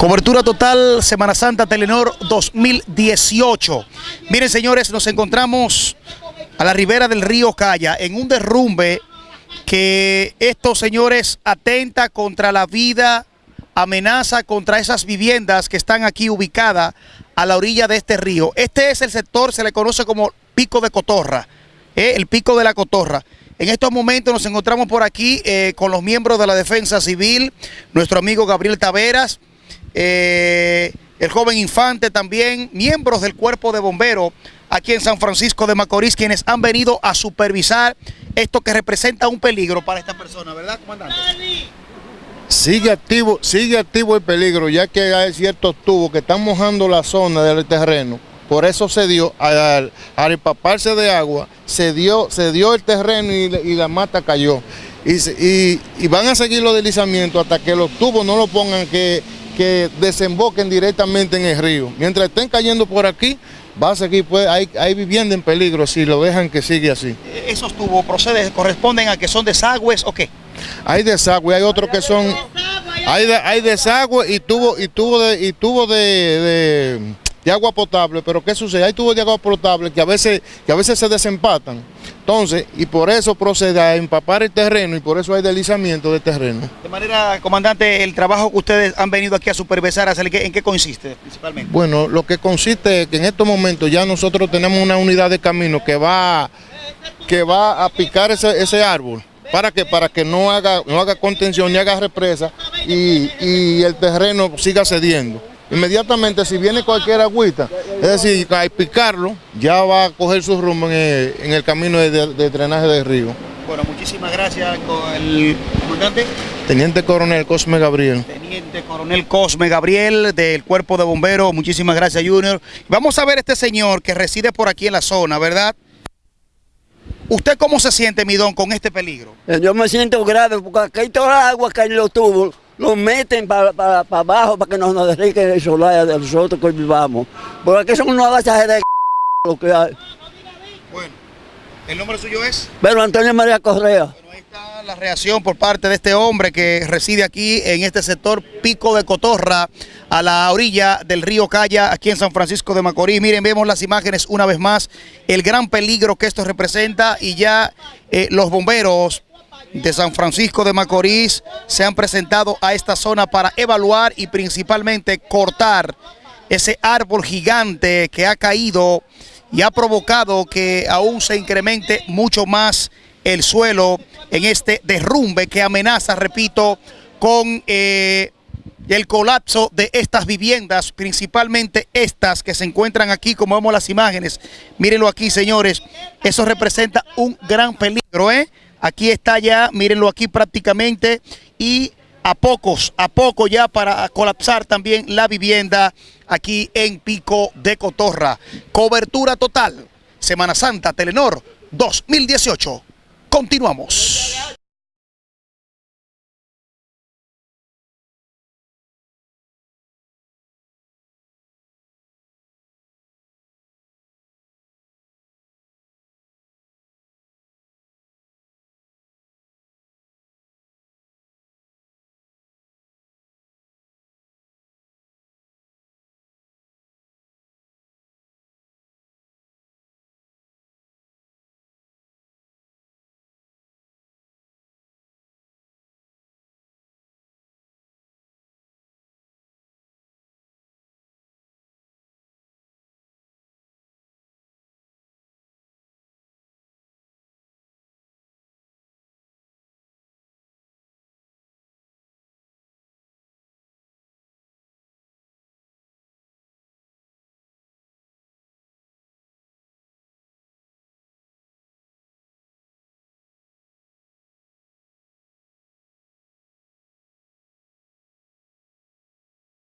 Cobertura total Semana Santa Telenor 2018. Miren señores, nos encontramos a la ribera del río Calla en un derrumbe que estos señores atenta contra la vida, amenaza contra esas viviendas que están aquí ubicadas a la orilla de este río. Este es el sector, se le conoce como Pico de Cotorra, ¿eh? el Pico de la Cotorra. En estos momentos nos encontramos por aquí eh, con los miembros de la Defensa Civil, nuestro amigo Gabriel Taveras, eh, el joven infante también, miembros del cuerpo de bomberos aquí en San Francisco de Macorís, quienes han venido a supervisar esto que representa un peligro para esta persona, ¿verdad, comandante? Sigue activo, sigue activo el peligro, ya que hay ciertos tubos que están mojando la zona del terreno. Por eso se dio, al, empaparse de agua, se dio, se dio el terreno y, la mata cayó. Y, y, van a seguir los deslizamientos hasta que los tubos no lo pongan que que desemboquen directamente en el río. Mientras estén cayendo por aquí, va a seguir, pues, hay, hay vivienda en peligro si lo dejan que siga así. ¿Esos tubos proceden, corresponden a que son desagües o qué? Hay desagüe, hay otros que son... Hay, hay desagüe y tubo, y tubo, de, y tubo de, de, agua potable, pero ¿qué sucede? Hay tubos de agua potable que a veces, que a veces se desempatan. Entonces, y por eso procede a empapar el terreno y por eso hay deslizamiento de terreno. De manera, comandante, el trabajo que ustedes han venido aquí a supervisar, ¿en qué consiste principalmente? Bueno, lo que consiste es que en estos momentos ya nosotros tenemos una unidad de camino que va, que va a picar ese, árbol. ¿Para que Para que no haga, no haga contención ni haga represa y, y el terreno siga cediendo inmediatamente si viene cualquier agüita, es decir, al picarlo, ya va a coger su rumbo en el, camino de, drenaje del río. Bueno, muchísimas gracias con el comandante. Teniente Coronel Cosme Gabriel. Teniente Coronel Cosme Gabriel del Cuerpo de Bomberos, muchísimas gracias Junior. Vamos a ver este señor que reside por aquí en la zona, ¿verdad? ¿Usted cómo se siente, Midón, con este peligro? Yo me siento grave porque aquí hay toda la agua que hay en los tubos lo meten para, para, abajo para que nos, nos derriquen el solar de nosotros que vivamos. Porque aquí son unos bachajes de lo que hay. Bueno, ¿el nombre suyo es? Bueno, Antonio María Correa. Bueno, ahí está la reacción por parte de este hombre que reside aquí en este sector Pico de Cotorra, a la orilla del río Calla, aquí en San Francisco de Macorís. Miren, vemos las imágenes una vez más, el gran peligro que esto representa y ya eh, los bomberos de San Francisco de Macorís se han presentado a esta zona para evaluar y principalmente cortar ese árbol gigante que ha caído y ha provocado que aún se incremente mucho más el suelo en este derrumbe que amenaza, repito, con eh, el colapso de estas viviendas, principalmente estas que se encuentran aquí, como vemos las imágenes. Mírenlo aquí, señores. Eso representa un gran peligro, ¿eh? Aquí está ya, mírenlo aquí prácticamente y a pocos, a poco ya para colapsar también la vivienda aquí en Pico de Cotorra. Cobertura total, Semana Santa, Telenor 2018. Continuamos.